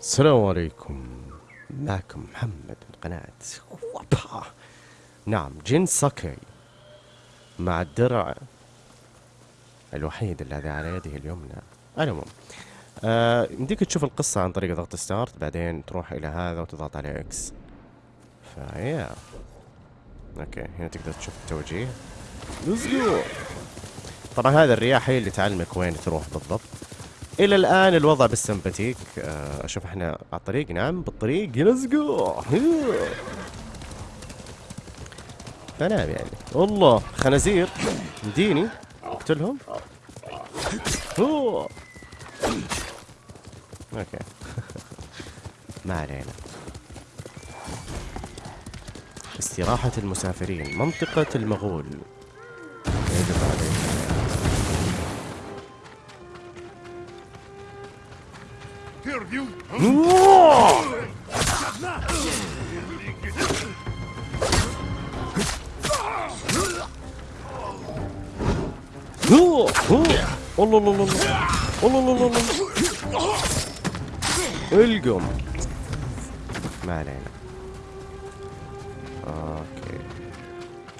السلام عليكم. معكم محمد من قناة وابا نعم جين ساكي مع الدرع الوحيد الذي على يده اليمنى. المهم آه يمديك تشوف القصة عن طريق ضغط ستارت بعدين تروح إلى هذا وتضغط عليه إكس. فيا. أوكي هنا تقدر تشوف التوجيه. طبعا هذا الرياح هي اللي تعلمك وين تروح بالضبط. إلى الآن الوضع بالسمباتيك آه، أشوف إحنا على الطريق. نعم بالطريق. let's go فنام يعني. والله خنازير. مديني اقتلهم okay. ما علينا. استراحة المسافرين منطقة المغول. يجب عليك الله القم ما علينا okay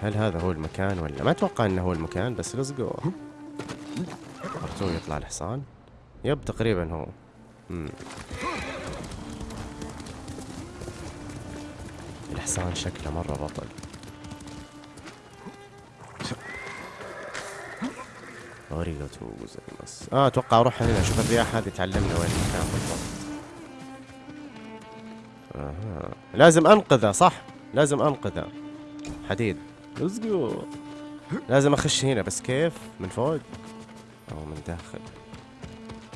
هل هذا هو المكان ولا ما أتوقع انه هو المكان بس let's go يطلع الحصان yep تقريبا هو الحصان شكله مرة بطل. ありがとうございます آه أتوقع أروح هنا أشوف الرياح هذه تعلمنا وين المكان بالضبط. أها. لازم أنقذه صح؟ لازم أنقذه. حديد. لازم أخش هنا بس كيف؟ من فوق؟ أو من داخل.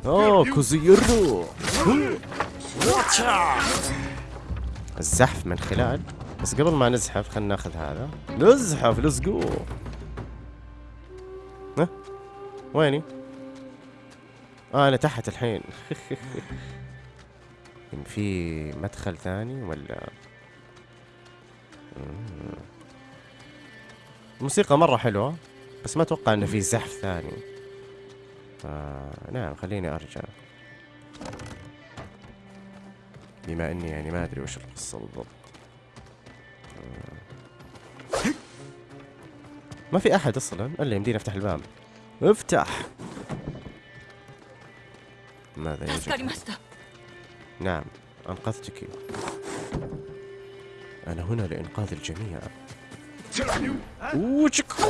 اوه كوزيرو. الزحف من خلال. بس قبل ما نزحف خلينا ناخذ هذا. نزحف let's go ها؟ ويني؟ آه أنا تحت الحين. في مدخل ثاني ولا؟ الموسيقى مرة حلوة بس ما أتوقع إنه في زحف ثاني. آه نعم خليني أرجع. بما إني يعني ما أدري وش القصة بالضبط. ما في أحد أصلا؟ الا يمديني أفتح الباب. افتح. ماذا يجب؟ نعم أنقذتك. أنا هنا لإنقاذ الجميع. Учкуха!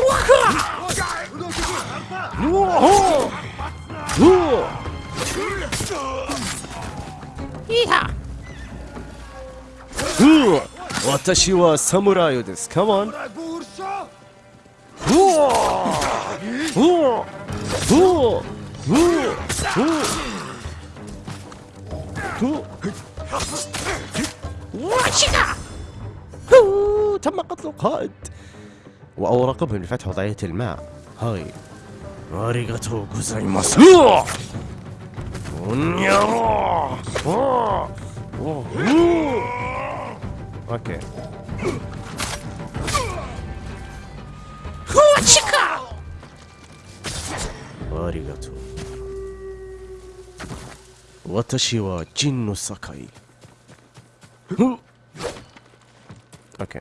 私はサです。カモンわしがふうたまかとかって وأوراقهم لفتح وضعية الماء. هاي. أريغاتو غوزايماسو okay. ありがとう 私は جينو ساكاي okay.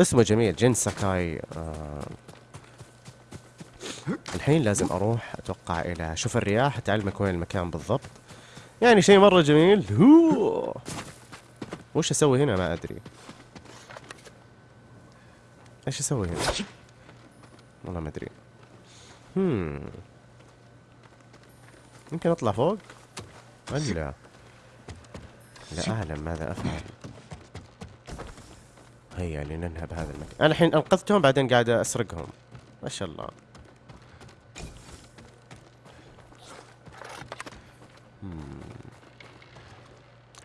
اسمه جميل جين ساكاي. آه. الحين لازم أروح أتوقع إلى شوف الرياح تعلمك وين المكان بالضبط. يعني شيء مرة جميل. هو! وش أسوي هنا؟ ما أدري. إيش أسوي هنا؟ والله ما أدري. هم. يمكن أطلع فوق؟ ولا؟ لا اعلم ماذا أفعل؟ هيا لننهب هذا المكان. أنا الحين أنقذتهم بعدين قاعد أسرقهم. ما شاء الله.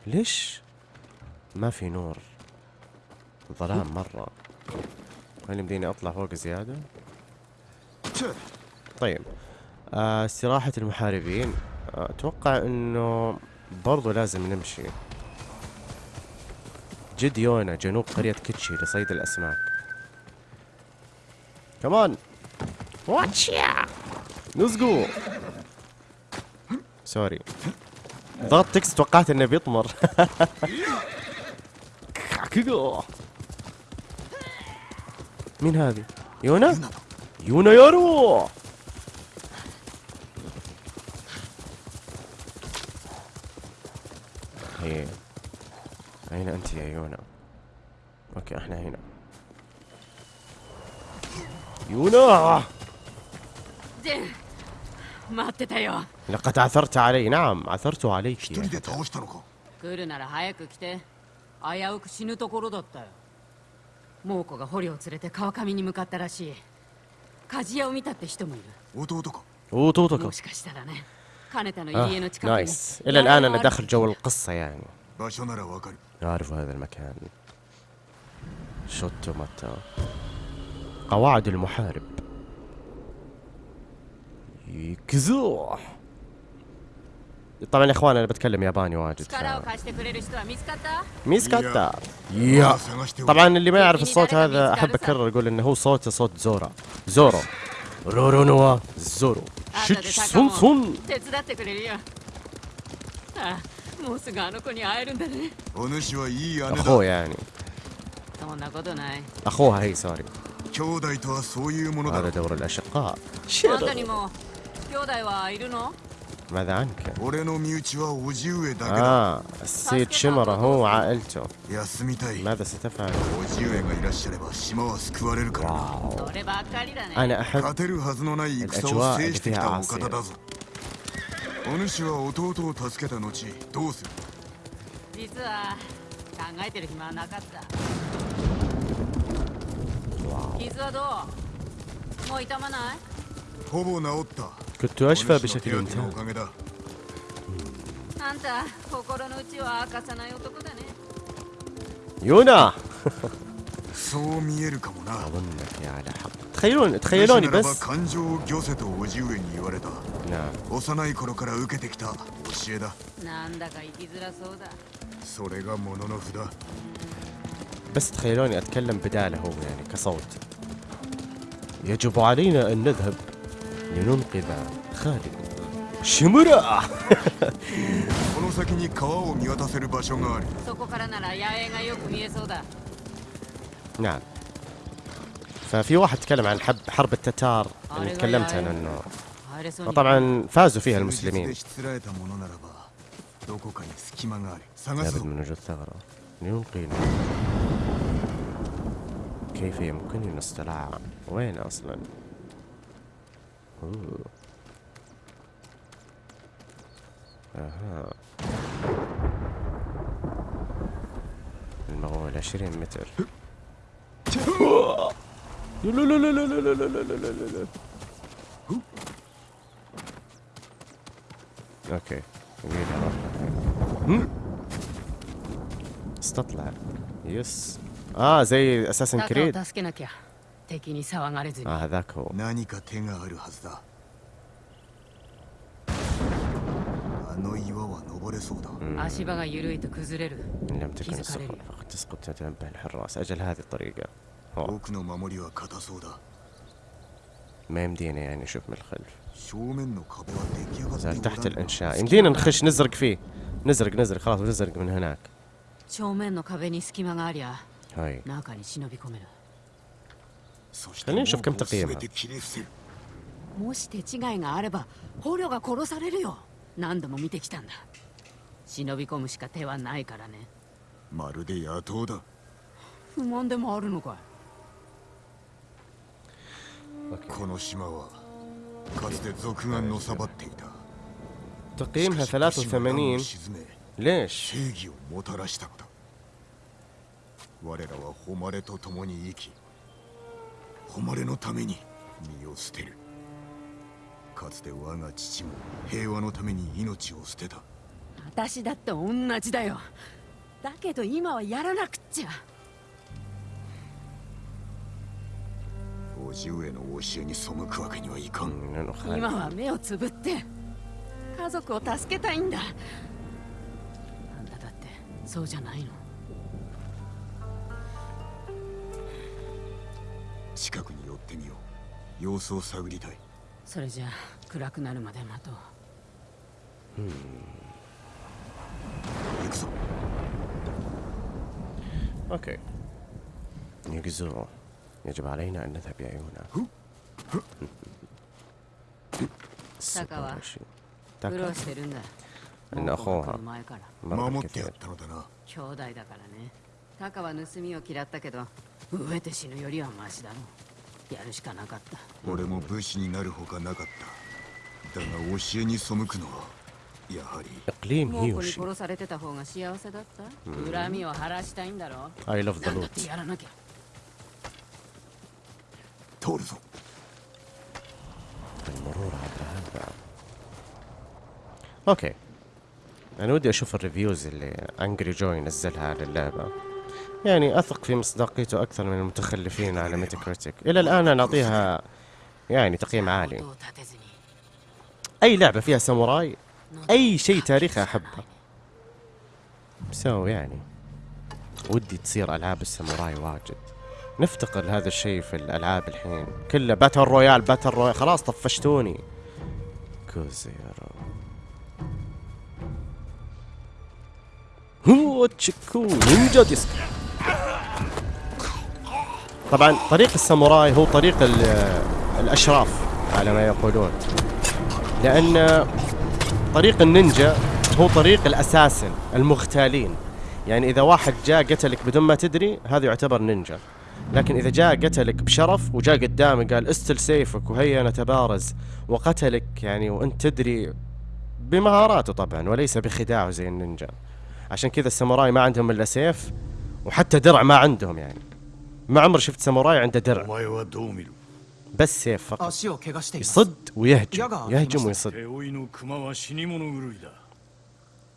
ليش ما في نور ظلام مرة؟ هل يمديني أطلع فوق زيادة. طيب. آه استراحة المحاربين. آه، أتوقع إنه برضو لازم نمشي. جديونا جنوب قرية كيتشي لصيد الأسماك. كمان واتشيا نزقو. sorry ضغطت X توقعت إنه بيطمر. مين هذه؟ يونا؟ يونا يارو. يا يونا؟ أوكي احنا هنا يونا ジン待ってたよ لقد عثرت علي نعم عثرت عليك 一人 يا で倒したのか来るなら早く来て危うく死ぬところだったよ猛虎が捕虜を連れて川上に向かったらしい鍛冶屋を見たって人もいる 弟か وطوطك もしかしたらね金田の آه 家の近くに نايس إلى الآن أنا داخل جو القصة يعني 場所ならわかる أعرف هذا المكان. ちょっと待って قواعد المحارب. يكزوح. طبعا يا إخوان أنا بتكلم ياباني واجد ميسكاتا؟ يا. طبعا اللي ما يعرف الصوت هذا أحب أكرر أقول إنه هو صوته صوت زورا. زورو. رورو نوا زورو شيتش سون سون. もうすぐあの子に会えるんだね。お主はいい。あほ。そんなことない。兄弟とはそういうものだ。あれで俺らしか。あんたにも兄弟はいるの？まだあんけ。俺の身内はおじ上だけだ。ああ、せいちまらえると。休みたい。まだせたファン。お上がいらっしゃれば島は救われるからな。そればり。勝てるはずのない戦を制してきたお方だぞ。お主は弟を助けた後どうする実は考えてる暇はなかった傷はどうもう痛まないほぼ治った Kötü aşver bir şekilde intihar. Anta, kokoro no uchi wa akasanai otoko da ne. Yuna. So mieru kamo na. Tamam da ya, da hak. تخيلون تخيلوني بس. نعم. بس تخيلوني أتكلم بدالة هو يعني كصوت. يجب علينا أن نذهب لننقذ خالد. شمرا! نعم. ففي واحد تكلم عن حب حرب التتار اللي تكلمت عنه إنه وطبعا فازوا فيها المسلمين. لابد من وجود ثغرة. لينقينا. كيف يمكننا الاستطلاع وين أصلا؟ أوه. أها. المغول 20 متر. okay وين راح استطلع yes آه زي Assassin's Creed آه هذاك هو إن لم تكن السفن فقد تسقط تنبه الحراس أجل هذه الطريقة 奥の守りは硬そうだ ما يمدينا يعني نشوف من الخلف 正面の壁は出来上がって زال お تحت らんな الإنشاء يمدينا نخش نزرق فيه نزرق نزرق خلاص نزرق من هناك 正面の壁に隙間がありゃ هاي 中に忍び込めるそして خلينا نشوف كم 門戸を تقييمها 全て切り伏せるもし手違いがあれば捕虜が殺されるよ何度も見てきたんだ忍び込むしか手はないからねまるで野党だ不満でもあるのかい この島はかつて賊がのさばっていた تقييمها しかし武士は乱を 83沈め ليش 正義をもたらしたのだ我らは誉れと共に生き誉れのために身を捨てるかつて我が父も平和のために命を捨てた私だって同じだよだけど今はやらなくっちゃ 叔父上の教えに背くわけにはいかん。今は目をつぶって家族を助けたいんだ。あんただってそうじゃないの。近くに寄ってみよう。様子を探りたい。それじゃ暗くなるまで待とう。うん。行くぞ。オッ OK 行くぞ。カは تاكا 苦労してるんだ إن 猛虎が أخوها 来る前から مرة 守ってやっ كثير たのだな兄弟だからねタカは盗みを嫌ったけど飢えて死ぬよりはマシだろやるしかなかった俺も武士になるほかなかっただが教えに背くのはやはり اقليم 猛虎に هيوشي 殺されてた方が幸せだった恨みを晴らしたいんだろ I love the なんだっ loot てやらなきゃ ترضوا المرور طيب، عبر هذا. okay. أنا ودي أشوف ال reviews اللي Angry Joe نزلها على اللعبة. يعني أثق في مصداقيته أكثر من المتخلفين على Metacritic إلى الآن أنا أعطيها يعني تقييم عالي. أي لعبة فيها ساموراي؟ أي شيء تاريخي أحبه. so يعني ودي تصير ألعاب الساموراي واجد. نفتقر لهذا الشيء في الألعاب الحين. كله battle royale battle royale خلاص طفشتوني. كوزيرو هو تشيكو نينجا ديسك. طبعا طريق الساموراي هو طريق ال- الأشراف على ما يقولون. لأن طريق النينجا هو طريق ال assassin المغتالين يعني إذا واحد جاء قتلك بدون ما تدري هذا يعتبر نينجا. لكن اذا جاء قتلك بشرف وجاء قدامك قال استل سيفك وهيا نتبارز وقتلك يعني وانت تدري بمهاراته طبعا وليس بخداعه زي النينجا عشان كذا الساموراي ما عندهم الا سيف وحتى درع ما عندهم يعني ما عمري شفت ساموراي عنده お درع 前はどう見る بس سيف فقط 足を怪我しています يصد ويهجم يقع في يهجم مصر. ويصد 手負いの熊は死に物狂いだ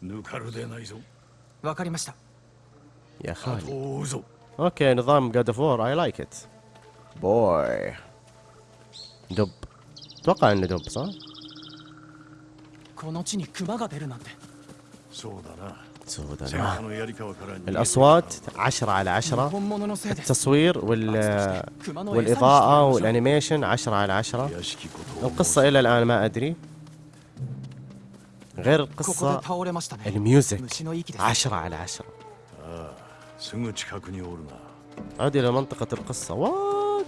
ぬかるでないぞわかりました يا 後 خالي を追うぞ اوكي نظام جاد اوف وور اي لايك ات بوي دب اتوقع انه دب صح؟ この地に熊が出るなんてそうだな سودا 戦火のやり川から逃げて الاصوات 10 على 10本物のせいで التصوير وال 熊の餌にして والاضاءة みましょう والانيميشن 10 على 10屋敷ことを القصة الى الان ما ادري غير ここで القصة 倒れましたね الميوزك 虫の息です 10 على 10 すぐ近くにおるな عود الى منطقة القصة وات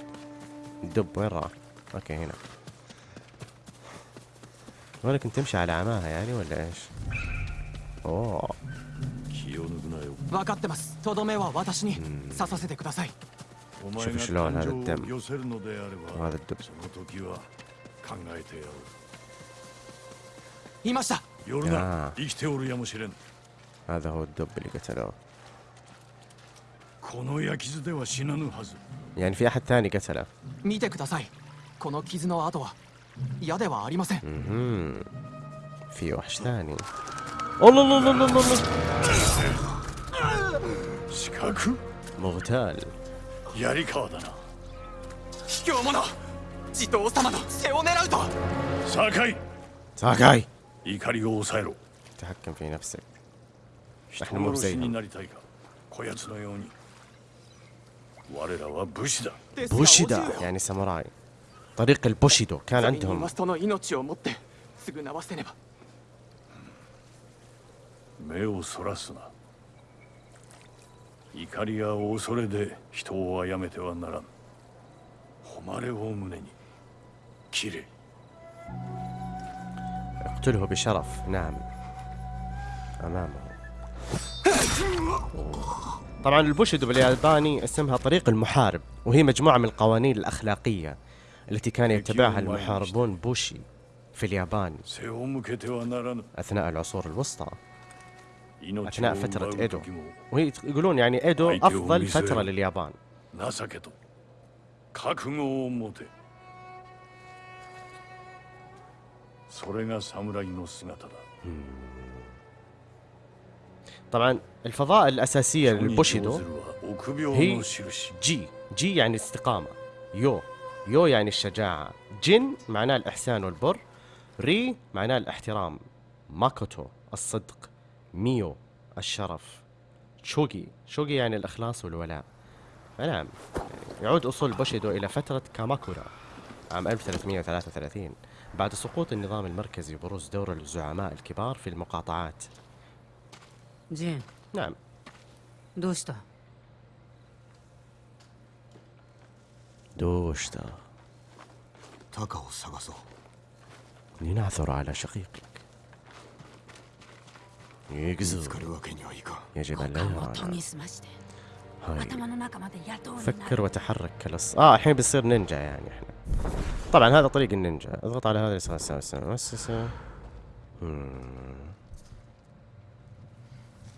الدب وين راح؟ اوكي هنا وين كنت تمشي على عماها يعني ولا ايش؟ اوه 気を抜くなよ分かってますとどめは私に刺させてくださいお前が شوف شلون هذا 感 الدم 情を寄せるのであれば وهذا الدب その時は考えてやろいましたう夜あなあ生きておるやもしれん هذا هو الدب اللي قتلوه يعني في احد ثاني قتله 見てくださいこの傷の跡は嫌ではありません مهم. في وحش ثاني الله الله الله الله الله 四角 مغتال 槍川だな卑怯者地頭様の背を狙うと酒井 ساكاي 怒りを抑えろ تحكم في نفسك 人 احنا مو 殺しに بزيهم なりたいかこやつのように بوشيدا お銃を يعني ساموراي طريق البوشيدو كان それに عندهم マストの命をもって償わせねば目をそらすな怒りや恐れで人を殺めてはならん誉れを胸に切れ اقتله بشرف نعم امامه طبعا البوشيدو بالياباني اسمها طريق المحارب وهي مجموعة من القوانين الأخلاقية التي كان يتبعها المحاربون بوشي في اليابان أثناء العصور الوسطى أثناء فترة إيدو. وهي يقولون يعني إيدو أفضل فترة لليابان. طبعا الفضائل الأساسية للبوشيدو هي جي. جي يعني استقامة. يو. يو يعني الشجاعة. 仁 معناه الإحسان والبر. 礼 معناه الاحترام. ماكوتو الصدق. ميو الشرف. 忠義. 忠義 يعني الإخلاص والولاء. نعم. يعود أصول بوشيدو إلى فترة كاماكورا عام 1333 بعد سقوط النظام المركزي وبروز دور الزعماء الكبار في المقاطعات. نعم. دوشتا. دوشتا. لنعثر على شقيقك يجزو يجب أن لا فكر وتحرك كلص آه الحين بيصير نينجا يعني إحنا. طبعا هذا طريق النينجا. اضغط على هذا يسار يسار يسار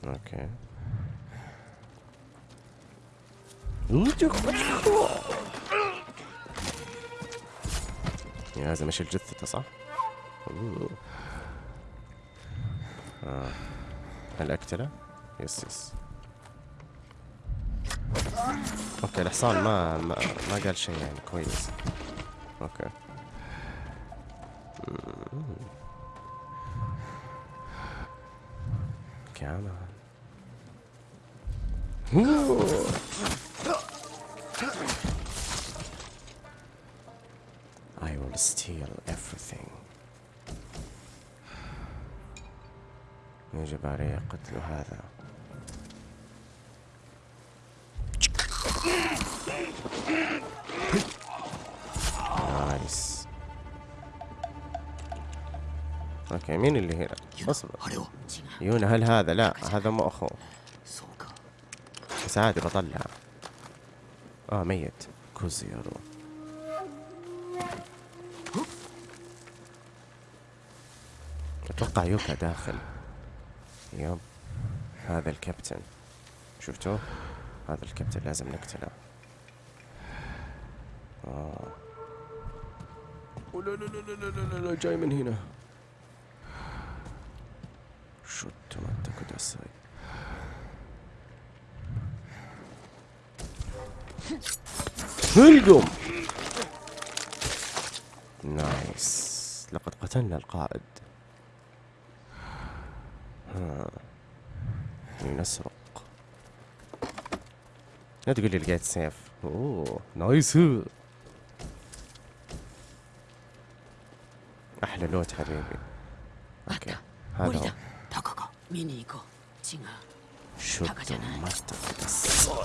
okay يا لازم اشيل جثته صح؟ آه. هل اقتله؟ yes yes okay الحصان ما ما, ما قال شيء يعني كويس okay مم. I will steal everything. يجب علي قتل هذا. nice. okay مين اللي هنا؟ اصبر. يونا هل هذا؟ لا هذا مو أخوه. بس عادي بطلع. آه ميت. كوزيرو. أتوقع يوكا داخل. yep. هذا الكابتن. شفتوه؟ هذا الكابتن لازم نقتله. آه. لا لا لا لا لا لا جاي من هنا. شوت ما تكدسي القم نايس. لقد قتلنا القائد. ها. لنسرق لا تقول لي لقيت سيف. oh nice. أحلى loot حبيبي. okay. 無 هذا 理 هو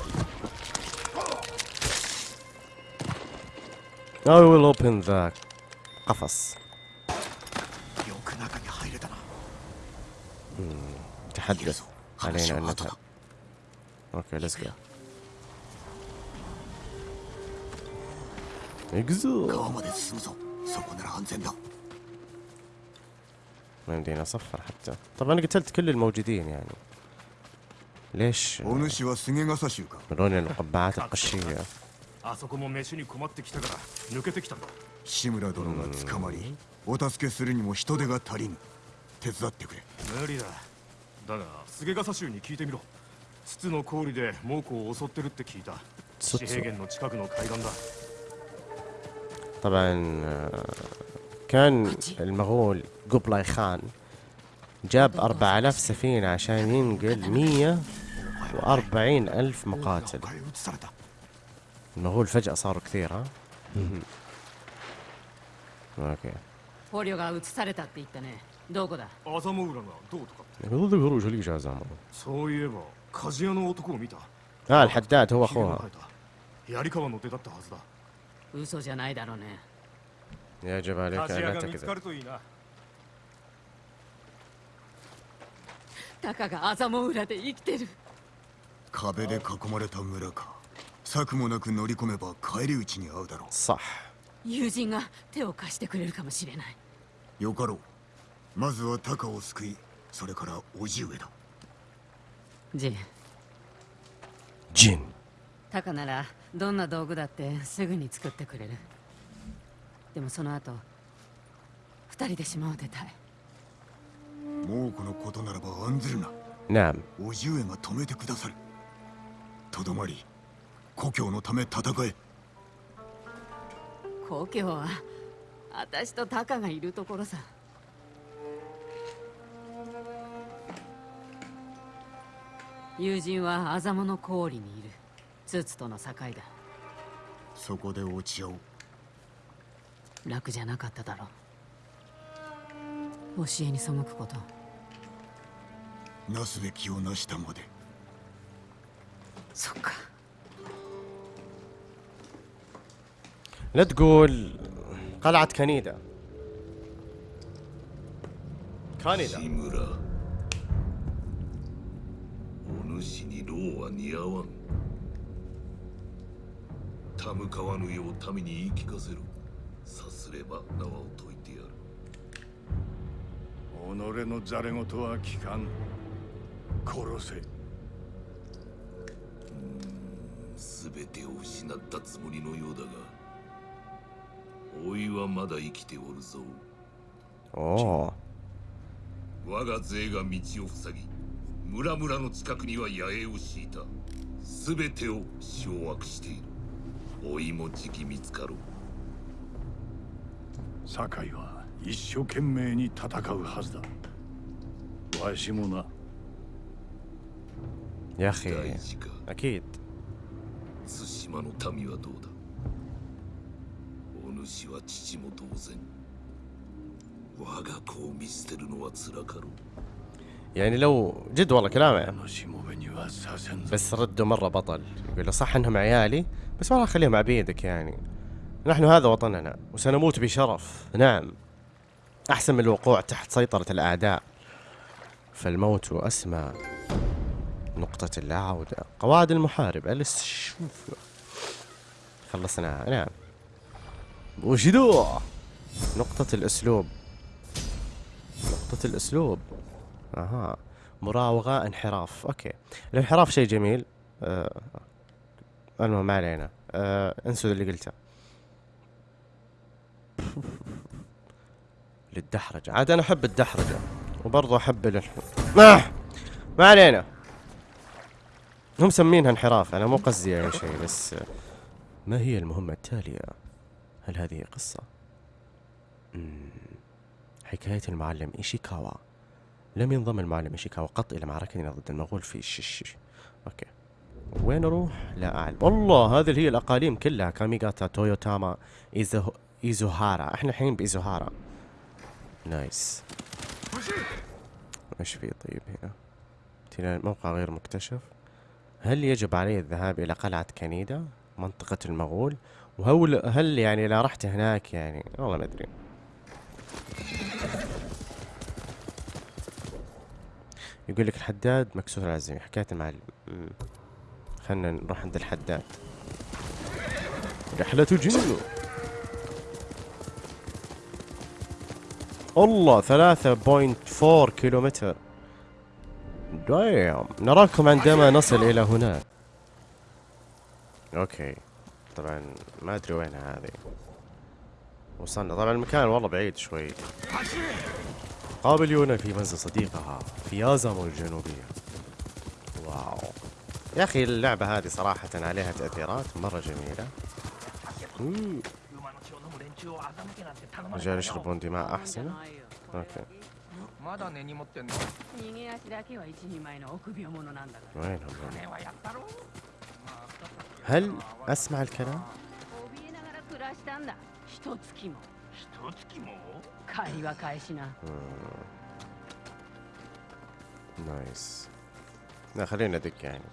I will open the قفص hmm, تحدث علينا أن نذهب Okay, let's go. اجزو ما يمدينا صفر حتى. طبعا أنا قتلت كل الموجودين يعني. ليش؟ ملون القبعات القشية. あそこも飯に困ってきたから抜けてきたんだ志村殿が捕まりお助けするにも人手が足りぬ手伝ってくれ無理だだが菅笠衆に聞いてみろ筒の氷で猛虎を襲ってるって聞いた筒四平原の近くの海岸だ طبعا آه، كان المغول قبلاي خان جاب 4000 سفينة عشان ينقل 140 ألف مقاتل 他へ移された المغول فجأة صاروا كثير ها اوكي 捕虜が移されたって言ったねどこだアザモウラがどうとかって يقول ذكروا شو اللي جازمه そういえば鍛冶屋の男を見た اه الحداد هو ひげの اخوها 生えた槍川の出だったはずだ嘘じゃないだろうね يجب عليك 鍛冶 ان 屋 لا が見つか تكذب るといいなタカが麻も裏で生きてる壁で囲まれた村か 策もなく乗り込めば帰り討ちに会うだろう。さあ。友人が手を貸してくれるかもしれない。よかろう。まずはタカを救いそれから叔父上だ。ジン。ジン。タカならどんな道具だってすぐに作ってくれる。でもその後二人で島を出たい。もうこのことならば案ずるな。なおじ上が止めてくださる。とどまり故郷のため戦え。故郷は私とタカがいるところさ。友人はアザモの氷にいる。ツツとの境だ。そこで落ち合おう。楽じゃなかっただろう。教えに背くこと。なすべきをなしたまで。そっか لا تقول قلعة كنيدا كنيدا 村お主に労は似合わん田向かわぬよう民に言い聞かせろさすれば縄を解いてやる己のざれ言は聞かん殺せ全てを失ったつもりのようだが おいはまだ生きておるぞ。おお。我が勢が道を塞ぎ、村々の近くには野営を敷いた。すべてを掌握している。おいもじき見つかろう。酒井は一生懸命に戦うはずだ。わしもな。やへ。あき。対馬の民はどうだ？お主は父も同然我が子を見捨てるのは辛かろう يعني لو جد والله كلامه しもべにはさせんぞ بس رده مرة بطل يقول له صح انهم عيالي بس والله خليهم عبيدك يعني نحن هذا وطننا وسنموت بشرف نعم احسن من الوقوع تحت سيطرة الاعداء فالموت اسمى نقطة اللا عودة قواعد المحارب ألس شوف خلصنا نعم وشدو. نقطة الأسلوب. نقطة الأسلوب. أها. مراوغة انحراف. أوكي. الانحراف شيء جميل. آه المهم ما علينا. آه انسوا اللي قلته. للدحرجة. عاد أنا أحب الدحرجة. وبرضه أحب الانح... ما! ما علينا. هم مسمينها انحراف. أنا مو قصدي أي شيء بس ما هي المهمة التالية؟ هل هذه قصة؟ حكاية المعلم إيشيكاوا. لم ينضم المعلم إيشيكاوا قط إلى معركتنا ضد المغول في الشش okay. وين أروح؟ لا أعلم. والله هذه هي الأقاليم كلها. كاميغاتا تويوتاما إيزو... إيزوهارا. إحنا الحين بإيزوهارا. nice. إيش في طيب هنا؟ موقع غير مكتشف. هل يجب علي الذهاب إلى قلعة كنيدا منطقة المغول وهل هل يعني لا رحت هناك يعني والله ما أدري. يقول لك الحداد مكسور العزيمة حكاية مم. خلنا نروح عند الحداد. رحلة جنو الله ثلاثة point four كيلومتر. damn. نراكم عندما نصل إلى هناك. okay. طبعا ما أدري وينها هذه. وصلنا. طبعا المكان والله بعيد شوي. قابل يونا في منزل صديقها في يازامو الجنوبية. واو. يا أخي اللعبة هذه صراحة عليها تأثيرات مرة جميلة. رجال يشربون دماء أحسن. أوكي. وينهم هل أسمع الكلام؟ 怯えながら暮らしたんだ一月も一月も借りは返しな نايس لا خلينا ندق يعني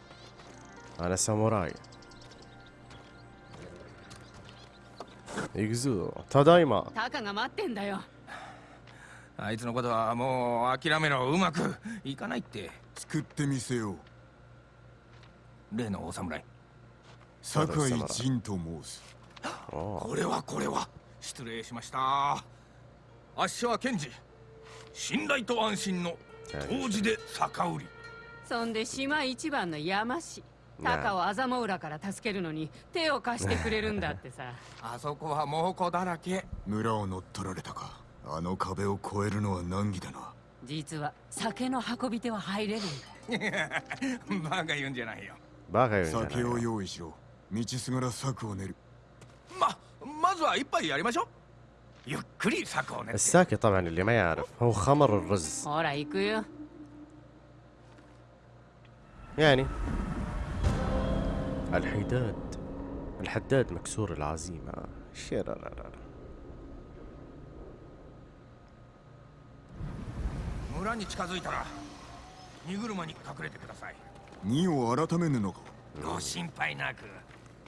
أنا ساموراي يجزو تادايما タカが待ってんだよあいつのことはもう諦めろうまくいかないって作ってみせよう例のお侍 酒井仁と申す。これはこれは。失礼しました。あっしは検事信頼と安心の当時で酒売り。そんで島一番の山氏高を頭裏から助けるのに手を貸してくれるんだってさ。あそこは猛虎だらけ。村を乗っ取られたか。あの壁を越えるのは難儀だな。実は酒の運び手は入れるんだ。バカ言うんじゃないよ。バカ言うんじゃないよ。酒を用意しろ。道すがら策を練るままずは一杯やりましょうゆっくり策を練って الساكي طبعا اللي ما يعرف هو خمر الرز ほら行くよ يعني الحداد الحداد مكسور العزيمة شيرارارا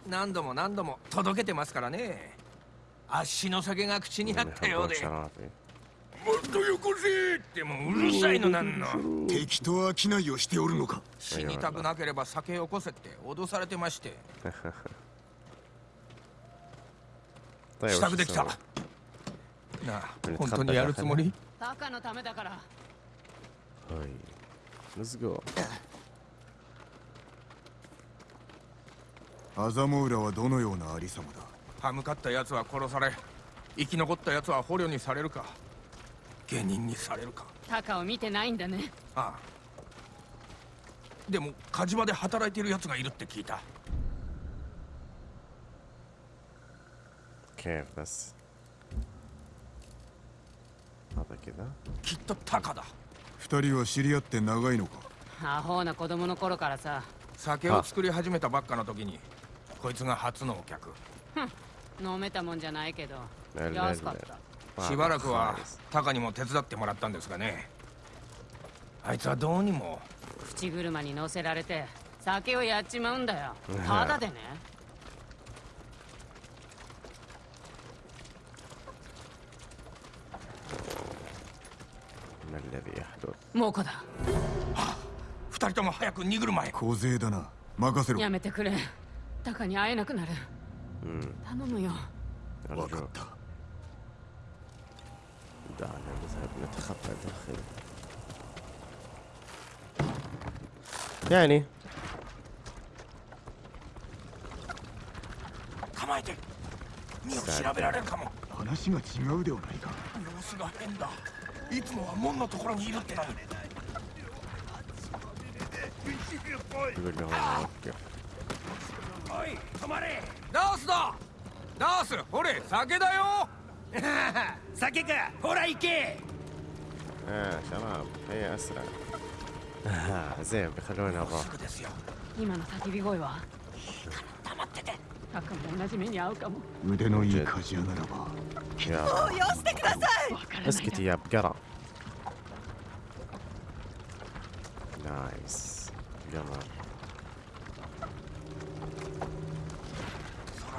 何度も何度も届けてますからね。足の酒が口にあったようで。もっとよこせってもううるさいのなんの。敵と商いをしておるのか。死にたくなければ酒をこせって脅されてまして。支度できた。なあ本当にやるつもり？バカのためだから。はい。Let's go アザモウラはどのようなありさまだ？歯向かった奴は殺され生き残った奴は捕虜にされるか下人にされるか。タカを見てないんだね。ああ。でも火事場で働いている奴がいるって聞いた。Okay, was hat er きっとタカだ。二人は知り合って長いのか？アホな子供の頃からさ。酒を作り始めたばっかの時にこいつが初のお客。飲めたもんじゃないけど。安かった。しばらくはタカにも手伝ってもらったんですがね。あいつはどうにも。口車に乗せられて酒をやっちまうんだよ。ただでね。もう虎だ。二人とも早く逃げる前小勢だな。任せろ。やめてくれ。タカに会えなくなる امم 頼むよ分か أرجوك った دعنا نذهب نتخبى داخل يعني 構えて身を調べられるかも話が違うではないか様子が変だいつもは門のところにいるってのに يقول لهم نوقف おい止まれダースだダースほれ酒だよ酒かほら行け آه شباب هيا أسرع آه زين بيخلونا نروح すぐですよ今の叫び声は黙っててタカも同じ目に遭うかも腕のいい鍛冶屋ならば يا よしてくださいわからない اسكت يا بقرة نايس قمر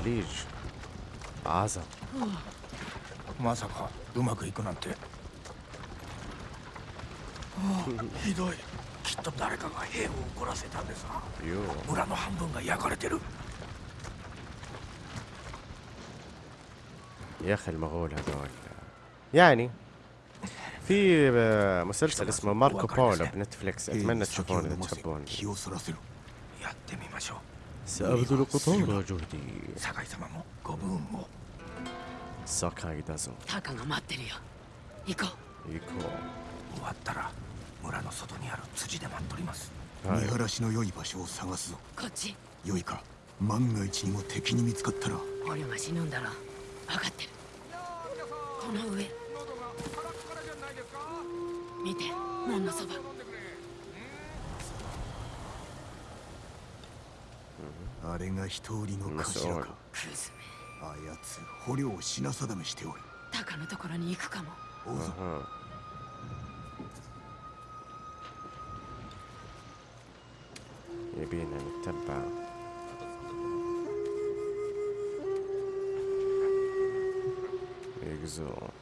Monko, podsadirć! موقع بتساقج خليج عزم まさかうまくいくなんてああひどいきっと誰かが兵を怒らせたんですな يو 村の半分が焼かれてる يا اخي المغول هذول يعني في آه، مسلسل اسمه ماركو بولو بنتفليكس اتمنى تشوفونه اذا تحبون サブドルコトンのジョルディ酒井様もご分を。坂井だぞ。タカが待ってるよ。行こう。行こう。終わったら村の外にある辻で待っとります、はい、見晴らしの良い場所を探すぞ。こっち。良いか。万が一にも敵に見つかったら。俺は死ぬんだろ分かってる。この上。見て門のそば。あれが一人の頭かクズめあやつ捕虜を品定めしておる鷹のところに行くかもおぞ、uh huh. やべえな、タッパー。行くぞ。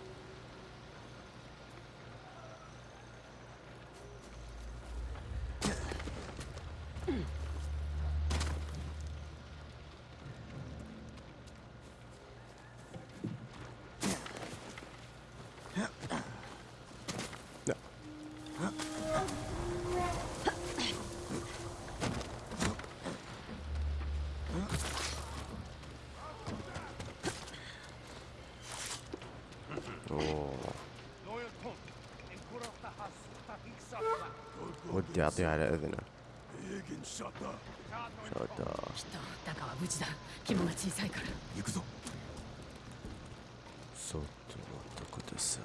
ودي اعطيها على اذنه شاتا صوت وقت قدسه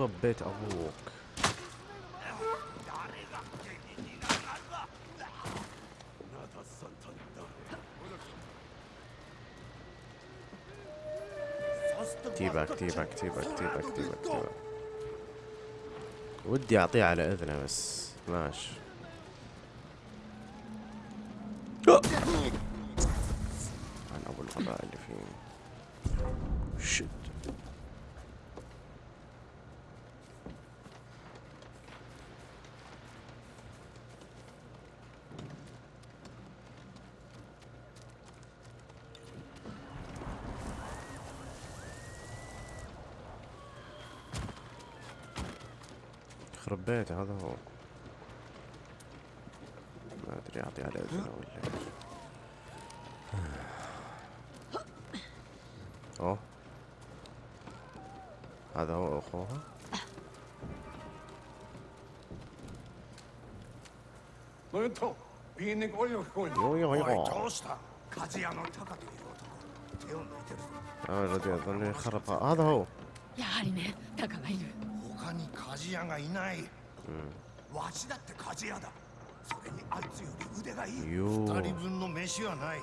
يخرب بيت أبوك. تيباك تيباك تيباك تيباك تيباك تيباك ودي أعطيه على إذنه بس. ماشي. يخرب بيته هذا هو ما ادري اعطي على اذنه ولا ايش اوه هذا هو اخوها ムントビーネゴリを聞こえ يو يو おい يو どうした鍛冶屋のタカという男手を抜いてるぞ آه، الذي اظن يخرب هذا هو やはりねタカがいる他に 鍛冶がいない、うん、わしだって鍛冶屋だ。それにあいつより腕がいい。二人分の飯はない。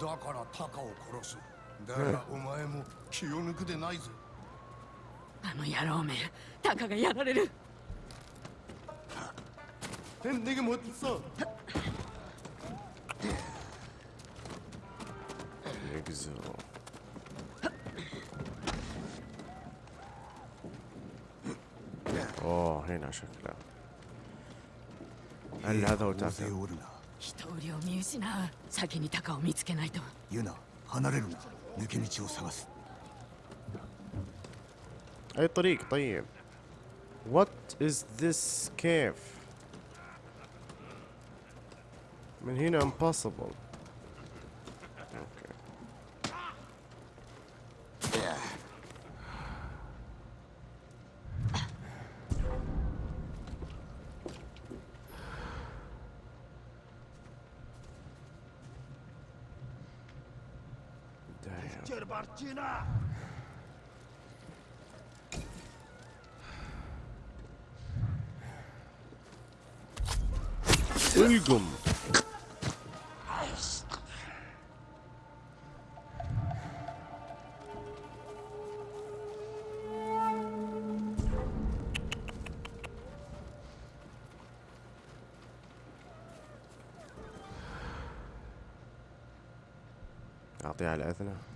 だからタカを殺す。だがお前も気を抜くでないぞ。あの野郎めタカがやられる。天敵もってさ هنا شكله هل هذا هو 大勢 تافه おるな人売りを見失う先にタカを見つけないとユナ離れるな抜け道を探す اي طريق طيب What is this كيف من هنا impossible القم أعطيه على أذنه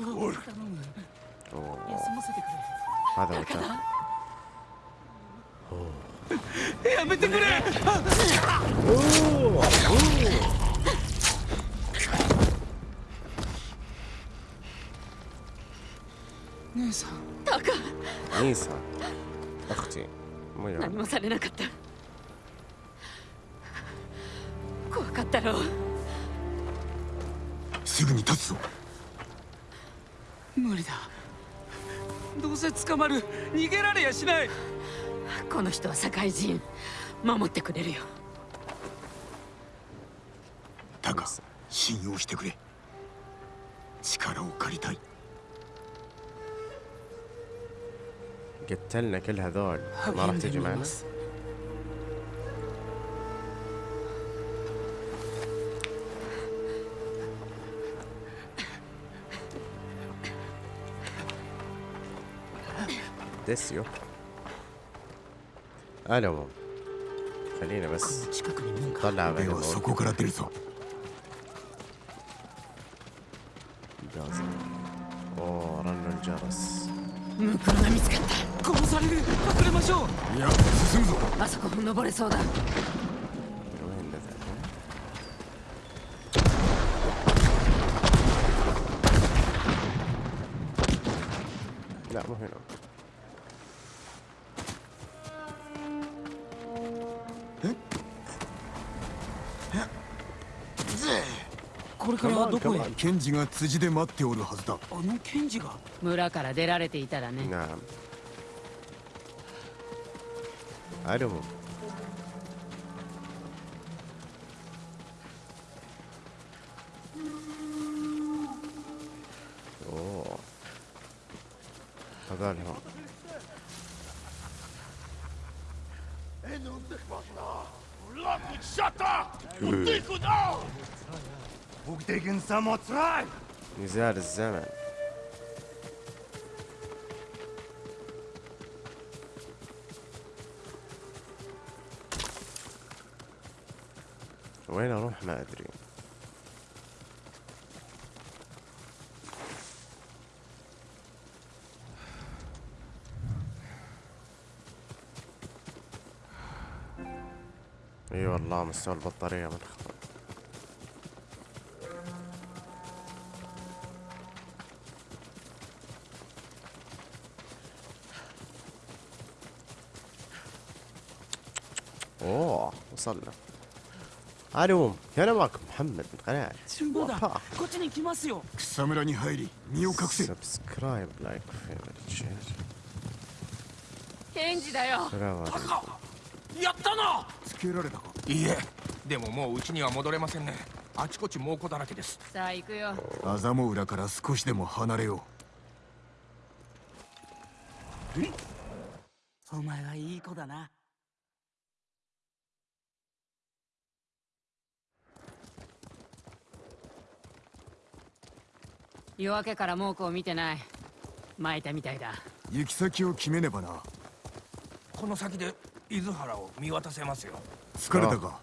ゴールおおまだおやめてくれ。おお逃げられやしないこの人は社会人守ってくれるよタカ信用してくれ力を借りたい قتلنا كل هذول ما راح تجي معنا ですよ。あらも。カリーナバス近くに門があるではそこから出るぞ。ンジャーバス検事が辻で待っておるはずだ。あの検事が？村から出られていたらね。なあ。あもおただれは Эй, ну ты хватно! Лапу, шата! Ну? نزال الزمن وين أروح؟ ما أدري. إي أيوة والله مستوى البطارية منخ に来ますよ 草むらに入り身を隠せ سبسكرايب لايك فيفرت شير ケンジだよ سلام عليكم やったなつけられたかいいえでももううちには戻れませんねあちこち猛虎だらけですさあ行くよアザモ浦から少しでも離れよお前はいい子だな 夜明けから猛虎を見てない。巻いたみたいだ。行き先を決めねばな。この先で伊豆原を見渡せますよ。疲れたか？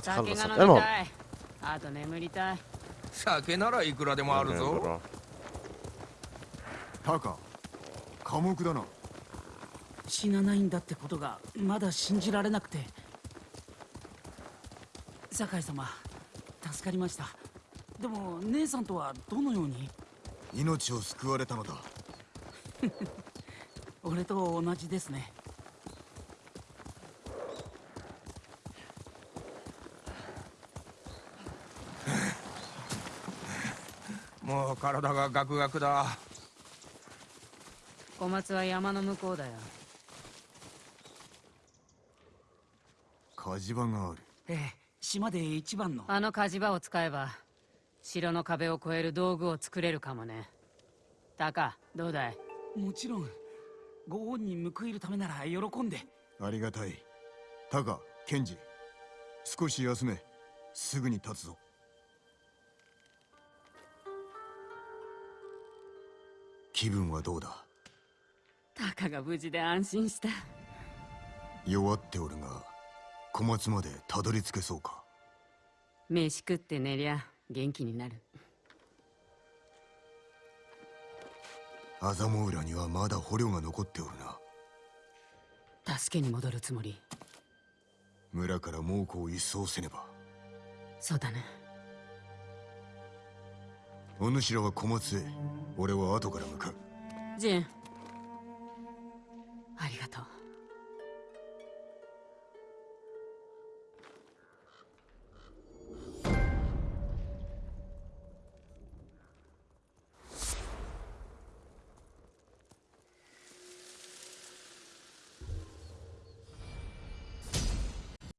酒が飲みたい。あと眠りたい。酒ならいくらでもあるぞ。タカ寡黙だな。死なないんだってことがまだ信じられなくて。酒井様助かりました。でも姉さんとはどのように？命を救われたのだ。俺と同じですね。もう体がガクガクだ。小松は山の向こうだよ。火事場がある。ええ島で一番の。あの火事場を使えば城の壁を越える道具を作れるかもね。タカどうだい？もちろん。ご恩に報いるためなら喜んで。ありがたい。タカケンジ少し休め。すぐに立つぞ。気分はどうだ？タカが無事で安心した。弱っておるが小松までたどり着けそうか？飯食って寝りゃ元気になる。アザモ浦にはまだ捕虜が残っておるな。助けに戻るつもり。村から猛虎を一掃せねば。そうだねお主らは小松へ。俺は後から向かうジン。ありがとう